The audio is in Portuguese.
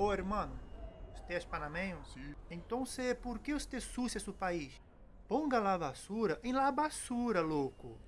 Ô, hermano, você é panameño? Sim. Então, Entonces, ¿por que você sucia seu país? Ponga lá a basura em lá a basura, louco.